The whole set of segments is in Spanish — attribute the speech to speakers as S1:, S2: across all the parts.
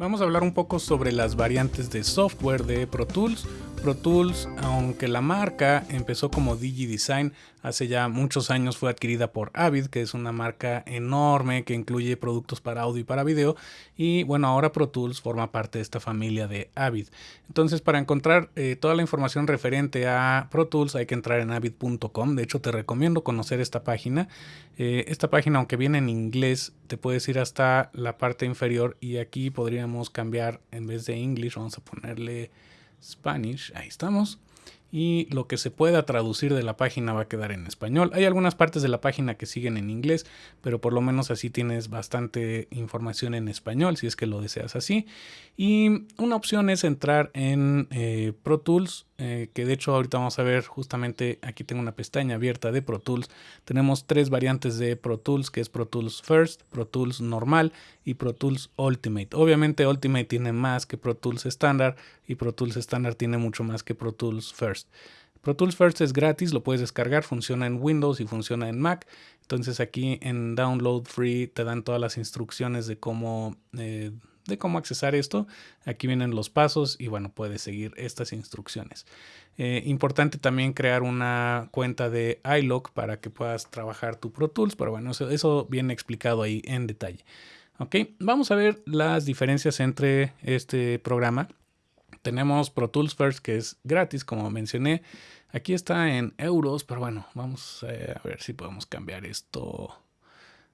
S1: Vamos a hablar un poco sobre las variantes de software de Pro Tools. Pro Tools, aunque la marca empezó como DigiDesign, hace ya muchos años fue adquirida por Avid, que es una marca enorme que incluye productos para audio y para video. Y bueno, ahora Pro Tools forma parte de esta familia de Avid. Entonces, para encontrar eh, toda la información referente a Pro Tools hay que entrar en avid.com. De hecho, te recomiendo conocer esta página. Eh, esta página, aunque viene en inglés, te puedes ir hasta la parte inferior y aquí podríamos cambiar en vez de English, vamos a ponerle Spanish, ahí estamos. Y lo que se pueda traducir de la página va a quedar en español. Hay algunas partes de la página que siguen en inglés, pero por lo menos así tienes bastante información en español, si es que lo deseas así. Y una opción es entrar en eh, Pro Tools eh, que de hecho ahorita vamos a ver justamente aquí tengo una pestaña abierta de Pro Tools. Tenemos tres variantes de Pro Tools, que es Pro Tools First, Pro Tools Normal y Pro Tools Ultimate. Obviamente Ultimate tiene más que Pro Tools Standard y Pro Tools Standard tiene mucho más que Pro Tools First. Pro Tools First es gratis, lo puedes descargar, funciona en Windows y funciona en Mac. Entonces aquí en Download Free te dan todas las instrucciones de cómo eh, de cómo accesar esto. Aquí vienen los pasos y bueno, puedes seguir estas instrucciones. Eh, importante también crear una cuenta de iLock para que puedas trabajar tu Pro Tools, pero bueno, eso, eso viene explicado ahí en detalle. Ok, vamos a ver las diferencias entre este programa. Tenemos Pro Tools First que es gratis, como mencioné. Aquí está en euros, pero bueno, vamos eh, a ver si podemos cambiar esto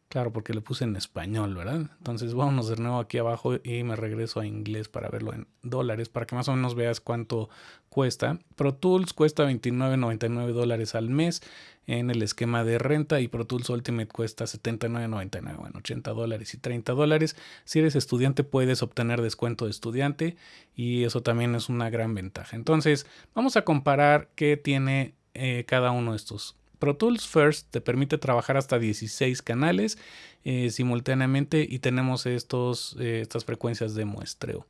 S1: Claro, porque le puse en español, ¿verdad? Entonces vámonos de nuevo aquí abajo y me regreso a inglés para verlo en dólares, para que más o menos veas cuánto cuesta. Pro Tools cuesta 29.99 dólares al mes en el esquema de renta y Pro Tools Ultimate cuesta 79.99, bueno, 80 dólares y 30 dólares. Si eres estudiante puedes obtener descuento de estudiante y eso también es una gran ventaja. Entonces vamos a comparar qué tiene eh, cada uno de estos Pro Tools First te permite trabajar hasta 16 canales eh, simultáneamente y tenemos estos, eh, estas frecuencias de muestreo.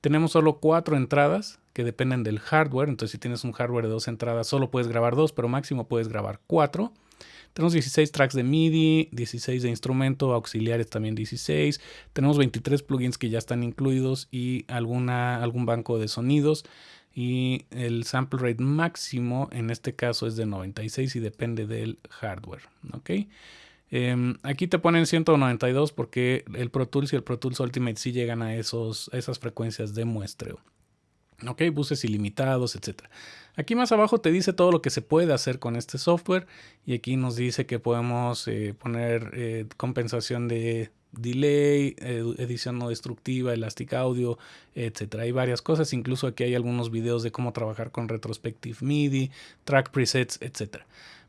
S1: Tenemos solo cuatro entradas que dependen del hardware, entonces si tienes un hardware de dos entradas solo puedes grabar dos, pero máximo puedes grabar cuatro. Tenemos 16 tracks de MIDI, 16 de instrumento, auxiliares también 16. Tenemos 23 plugins que ya están incluidos y alguna, algún banco de sonidos y el sample rate máximo en este caso es de 96 y depende del hardware. ¿ok? Em, aquí te ponen 192 porque el Pro Tools y el Pro Tools Ultimate sí llegan a, esos, esas frecuencias de muestreo. Ok, buses ilimitados, etc. Aquí más abajo te dice todo lo que se puede hacer con este software y aquí nos dice que podemos eh, poner eh, compensación de delay, edición no destructiva, elastic audio, etcétera. Hay varias cosas, incluso aquí hay algunos videos de cómo trabajar con retrospective MIDI, track presets, etcétera.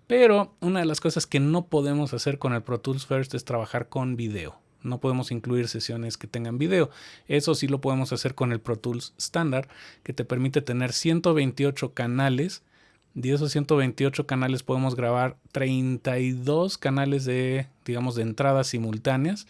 S1: Pero una de las cosas que no podemos hacer con el Pro Tools First es trabajar con video. No podemos incluir sesiones que tengan video. Eso sí lo podemos hacer con el Pro Tools Standard, que te permite tener 128 canales de esos 128 canales podemos grabar 32 canales de, digamos, de entradas simultáneas.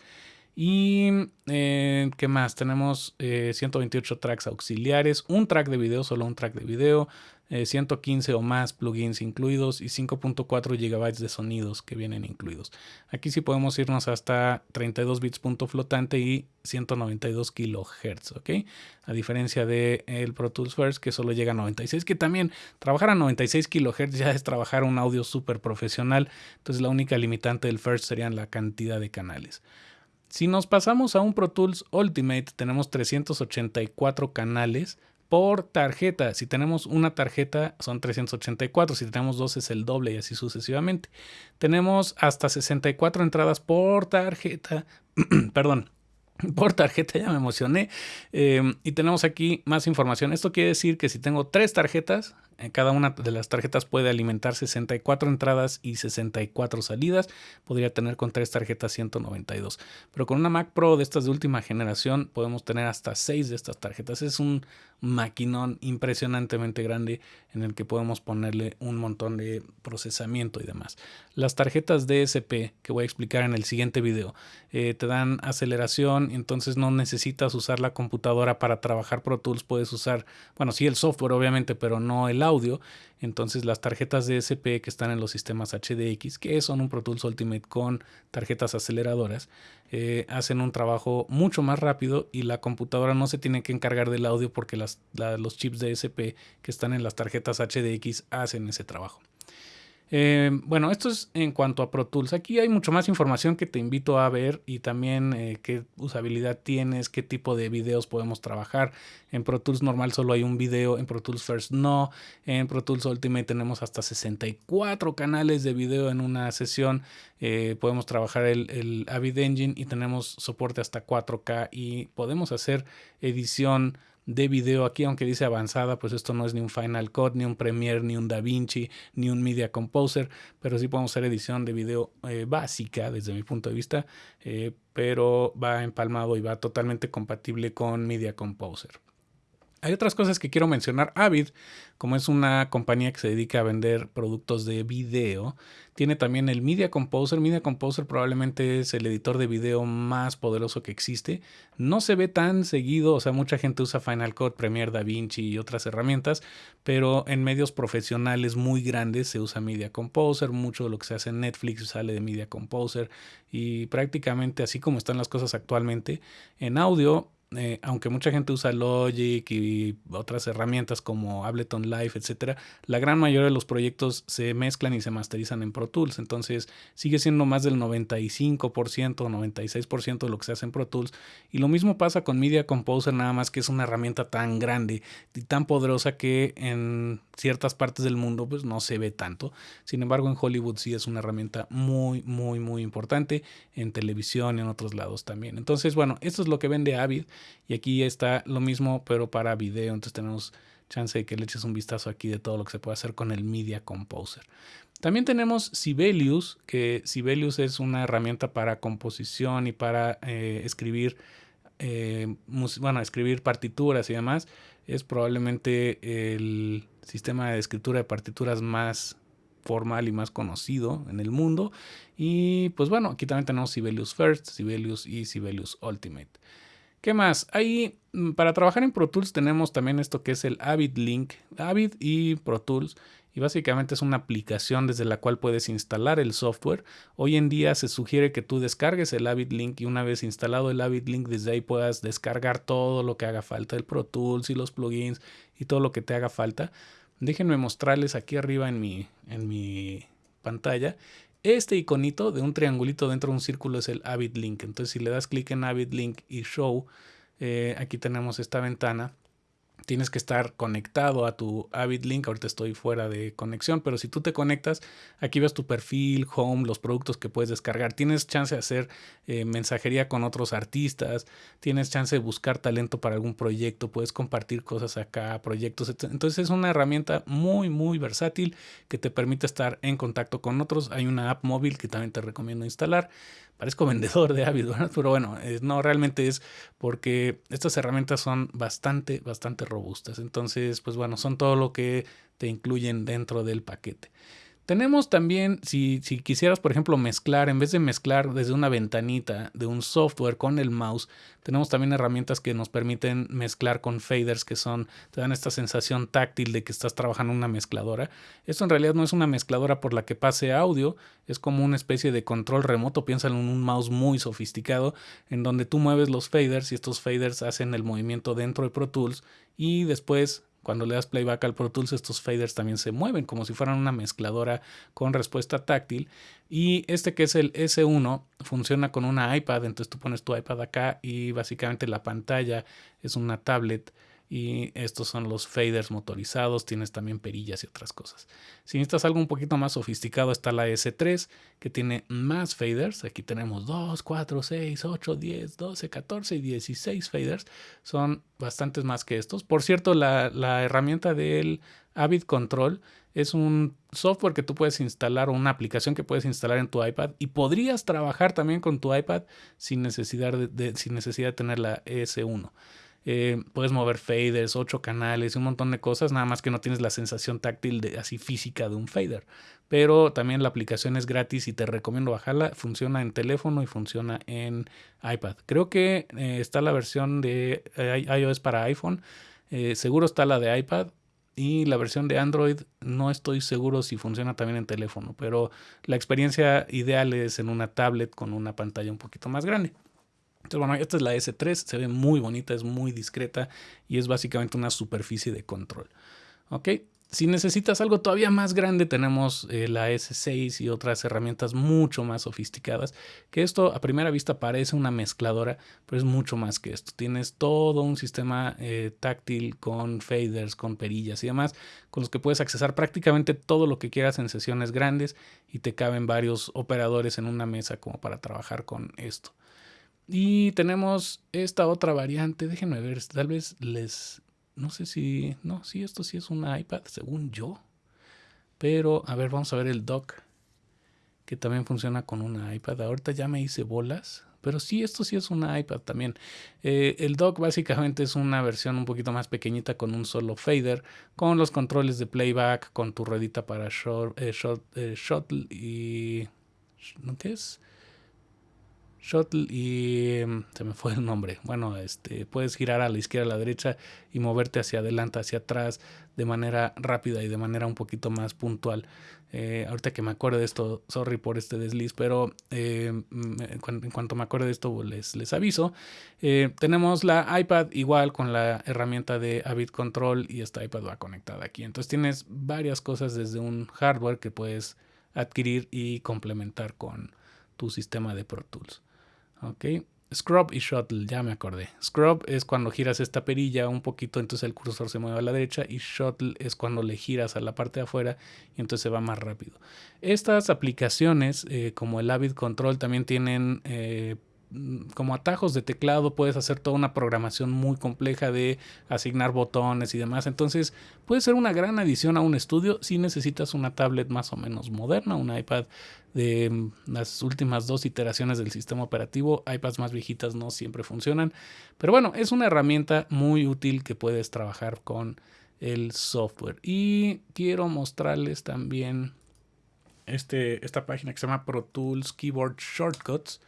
S1: Y, eh, ¿qué más? Tenemos 128 eh, tracks auxiliares, un track de video, solo un track de video, 115 eh, o más plugins incluidos y 5.4 GB de sonidos que vienen incluidos. Aquí sí podemos irnos hasta 32 bits punto flotante y 192 kHz, ¿ok? A diferencia de Pro Tools First que solo llega a 96, que también trabajar a 96 kHz ya es trabajar un audio súper profesional, entonces la única limitante del First serían la cantidad de canales. Si nos pasamos a un Pro Tools Ultimate, tenemos 384 canales por tarjeta. Si tenemos una tarjeta son 384, si tenemos dos es el doble y así sucesivamente. Tenemos hasta 64 entradas por tarjeta, perdón, por tarjeta, ya me emocioné. Em, y tenemos aquí más información. Esto quiere decir que si tengo tres tarjetas, cada una de las tarjetas puede alimentar 64 entradas y 64 salidas. Podría tener con tres tarjetas 192. Pero con una Mac Pro de estas de última generación podemos tener hasta 6 de estas tarjetas. Es un maquinón impresionantemente grande en el que podemos ponerle un montón de procesamiento y demás. Las tarjetas DSP que voy a explicar en el siguiente video eh, te dan aceleración, entonces no necesitas usar la computadora para trabajar Pro Tools. Puedes usar, bueno, sí el software obviamente, pero no el audio. Entonces las tarjetas DSP que están en los sistemas HDX, que son un Pro Tools Ultimate con tarjetas aceleradoras, eh, hacen un trabajo mucho más rápido y la computadora no se tiene que encargar del audio porque los chips DSP que están en las tarjetas HDX hacen ese trabajo. Eh, bueno, esto es en cuanto a Pro Tools. Aquí hay mucho más información que te invito a ver y también eh, qué usabilidad tienes, qué tipo de videos podemos trabajar. En Pro Tools normal solo hay un video, en Pro Tools First no. En Pro Tools Ultimate tenemos hasta 64 canales de video en una sesión. Eh, podemos trabajar el, el Avid Engine y tenemos soporte hasta 4K y podemos hacer edición de video aquí, aunque dice avanzada, pues esto no es ni un Final Cut, ni un Premiere, ni un DaVinci, ni un Media Composer, pero sí podemos hacer edición de video eh, básica desde mi punto de vista, eh, pero va empalmado y va totalmente compatible con Media Composer. Hay otras cosas que quiero mencionar. Avid, como es una compañía que se dedica a vender productos de video, tiene también el Media Composer. Media Composer probablemente es el editor de video más poderoso que existe. No se ve tan seguido, o sea, mucha gente usa Final Cut, Premiere, DaVinci y otras herramientas, pero en medios profesionales muy grandes se usa Media Composer. Mucho de lo que se hace en Netflix sale de Media Composer y prácticamente así como están las cosas actualmente. En audio eh, aunque mucha gente usa Logic y otras herramientas como Ableton Live, etcétera, la gran mayoría de los proyectos se mezclan y se masterizan en Pro Tools. Entonces sigue siendo más del 95% o 96% de lo que se hace en Pro Tools. Y lo mismo pasa con Media Composer, nada más que es una herramienta tan grande y tan poderosa que en ciertas partes del mundo pues no se ve tanto. Sin embargo, en Hollywood sí es una herramienta muy, muy, muy importante. En televisión y en otros lados también. Entonces, bueno, esto es lo que vende Avid. Y aquí está lo mismo, pero para video. Entonces tenemos chance de que le eches un vistazo aquí de todo lo que se puede hacer con el Media Composer. También tenemos Sibelius, que Sibelius es una herramienta para composición y para eh, escribir, eh, bueno, escribir partituras y demás. Es probablemente el sistema de escritura de partituras más formal y más conocido en el mundo. Y pues bueno, aquí también tenemos Sibelius First, Sibelius y Sibelius Ultimate. ¿Qué más? Ahí mm, para trabajar en Pro Tools tenemos también esto que es el Avid Link, Avid y Pro Tools. Y básicamente es una aplicación desde la cual puedes instalar el software. Hoy en día se sugiere que tú descargues el Avid Link y una vez instalado el Avid Link desde ahí puedas descargar todo lo que haga falta, el Pro Tools y los plugins y todo lo que te haga falta. Déjenme mostrarles aquí arriba en mi, en mi pantalla este iconito de un triangulito dentro de un círculo es el Avid Link. Entonces, si le das clic en Avid Link y Show, eh, aquí tenemos esta ventana tienes que estar conectado a tu Avid Link. Ahorita estoy fuera de conexión, pero si tú te conectas, aquí ves tu perfil, home, los productos que puedes descargar. Tienes chance de hacer eh, mensajería con otros artistas, tienes chance de buscar talento para algún proyecto, puedes compartir cosas acá, proyectos. Entonces es una herramienta muy, muy versátil que te permite estar en contacto con otros. Hay una app móvil que también te recomiendo instalar parezco vendedor de Avid, pero bueno, no realmente es porque estas herramientas son bastante, bastante robustas. Entonces, pues bueno, son todo lo que te incluyen dentro del paquete. Tenemos también, si, si, quisieras, por ejemplo, mezclar, en vez de mezclar desde una ventanita de un software con el mouse, tenemos también herramientas que nos permiten mezclar con faders que son, te dan esta sensación táctil de que estás trabajando una mezcladora. Esto en realidad no es una mezcladora por la que pase audio, es como una especie de control remoto, piénsalo en un mouse muy sofisticado, en donde tú mueves los faders y estos faders hacen el movimiento dentro de Pro Tools y después cuando le das playback al Pro Tools, estos faders también se mueven como si fueran una mezcladora con respuesta táctil. Y este que es el S1 funciona con una iPad, entonces tú pones tu iPad acá y básicamente la pantalla es una tablet y estos son los faders motorizados, tienes también perillas y otras cosas. Si necesitas algo un poquito más sofisticado está la S3 que tiene más faders, aquí tenemos 2, 4, 6, 8, 10, 12, 14 y 16 faders, son bastantes más que estos. Por cierto, la, la herramienta del Avid Control es un software que tú puedes instalar o una aplicación que puedes instalar en tu iPad y podrías trabajar también con tu iPad sin necesidad de, sin necesidad de tener la ES1. Eh, puedes mover faders, ocho canales un montón de cosas, nada más que no tienes la sensación táctil de, así física de un fader. Pero también la aplicación es gratis y te recomiendo bajarla. Funciona en teléfono y funciona en iPad. Creo que eh, está la versión de eh, iOS para iPhone. seguro está la de iPad y la versión de Android no estoy seguro si funciona también en teléfono, pero la experiencia ideal es en una tablet con una pantalla un poquito más grande. Entonces, bueno, esta es la S3, se ve muy bonita, es muy discreta y es básicamente una superficie de control. ¿Ok? Si necesitas algo todavía más grande, tenemos eh, la S6 y otras herramientas mucho más sofisticadas, que esto a primera vista parece una mezcladora, pero es mucho más que esto. Tienes todo un sistema eh, táctil con faders, con perillas y demás, con los que puedes accesar prácticamente todo lo que quieras en sesiones grandes y te caben varios operadores en una mesa como para trabajar con esto. Y tenemos esta otra variante, déjenme ver, tal vez les no sé si, no, sí, esto sí es un iPad, según yo. Pero, a ver, vamos a ver el dock, que también funciona con una iPad. Ahorita ya me hice bolas, pero sí, esto sí es una iPad también. Eh, el dock básicamente es una versión un poquito más pequeñita con un solo fader, con los controles de playback, con tu ruedita para short, eh, eh, shuttle y... ¿no qué es? Shuttle y em, se me fue el nombre. Bueno, este puedes girar a la izquierda, a la derecha y moverte hacia adelante, hacia atrás de manera rápida y de manera un poquito más puntual. Eh, ahorita que me acuerdo de esto, sorry por este desliz, pero em, en, cuanto me acuerdo de esto les, les aviso. Eh, tenemos la iPad igual con la herramienta de Avid Control y esta iPad va conectada aquí. Entonces tienes varias cosas desde un hardware que puedes adquirir y complementar con tu sistema de Pro Tools. Ok. Scrub y Shuttle, ya me acordé. Scrub es cuando giras esta perilla un poquito, entonces el cursor se mueve a la derecha. Y Shuttle es cuando le giras a la parte de afuera y entonces se va más rápido. Estas aplicaciones, eh, como el Avid Control, también tienen eh, como atajos de teclado puedes hacer toda una programación muy compleja de asignar botones y demás. Entonces puede ser una gran adición a un estudio si necesitas una tablet más o menos moderna, un iPad de mm, las últimas dos iteraciones del sistema operativo. iPads más viejitas no siempre funcionan. Pero bueno, es una herramienta muy útil que puedes trabajar con el software. Y quiero mostrarles también este, esta página que se llama Pro Tools Keyboard Shortcuts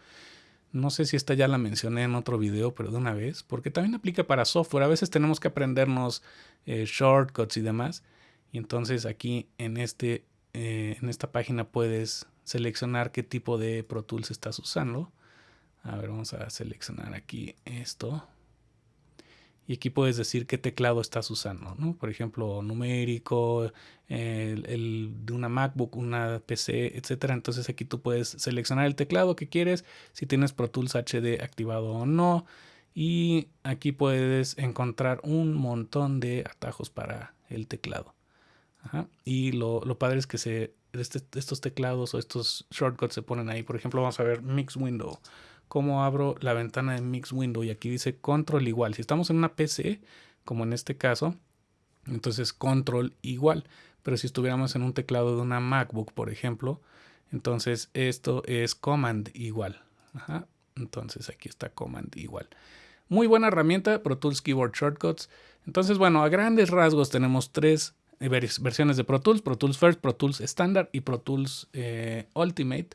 S1: no sé si esta ya la mencioné en otro video, pero de una vez, porque también aplica para software. A veces tenemos que aprendernos eh, shortcuts y demás. Y entonces aquí en, este, eh, en esta página puedes seleccionar qué tipo de Pro Tools estás usando. A ver, vamos a seleccionar aquí esto y aquí puedes decir qué teclado estás usando, ¿no? Por ejemplo, numérico, el, de una MacBook, una PC, etcétera. Entonces aquí tú puedes seleccionar el teclado que quieres, si tienes Pro Tools HD activado o no. Y aquí puedes encontrar un montón de atajos para el teclado. Y lo, lo, padre es que se, este, estos teclados o estos shortcuts se ponen ahí. Por ejemplo, vamos a ver Mix Window cómo abro la ventana de Mix Window y aquí dice control igual. Si estamos en una PC, como en este caso, entonces control igual. Pero si estuviéramos en un teclado de una MacBook, por ejemplo, entonces esto es command igual. Entonces aquí está command igual. Muy buena herramienta, Pro Tools Keyboard Shortcuts. Entonces, bueno, a grandes rasgos tenemos tres versiones de Pro Tools, Pro Tools First, Pro Tools Standard y Pro Tools eh, Ultimate.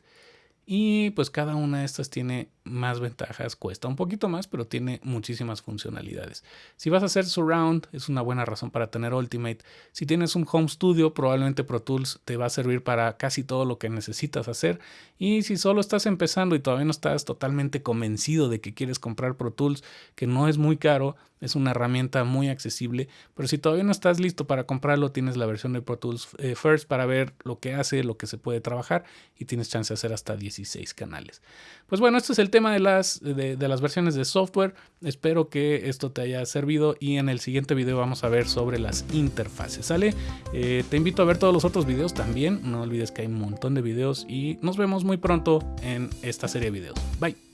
S1: Y pues cada una de estas tiene más ventajas, cuesta un poquito más, pero tiene muchísimas funcionalidades. Si vas a hacer surround, es una buena razón para tener Ultimate. Si tienes un home studio, probablemente Pro Tools te va a servir para casi todo lo que necesitas hacer. Y si solo estás empezando y todavía no estás totalmente convencido de que quieres comprar Pro Tools, que no es muy caro, es una herramienta muy accesible, pero si todavía no estás listo para comprarlo, tienes la versión de Pro Tools eh, First para ver lo que hace, lo que se puede trabajar y tienes chance de hacer hasta 16 canales. Pues bueno, este es el tema de las, de, las versiones de software. Espero que esto te haya servido y en el siguiente video vamos a ver sobre las interfaces, ¿sale? Eh, te invito a ver todos los otros videos también, no olvides que hay un montón de videos y nos vemos muy pronto en esta serie de videos. Bye.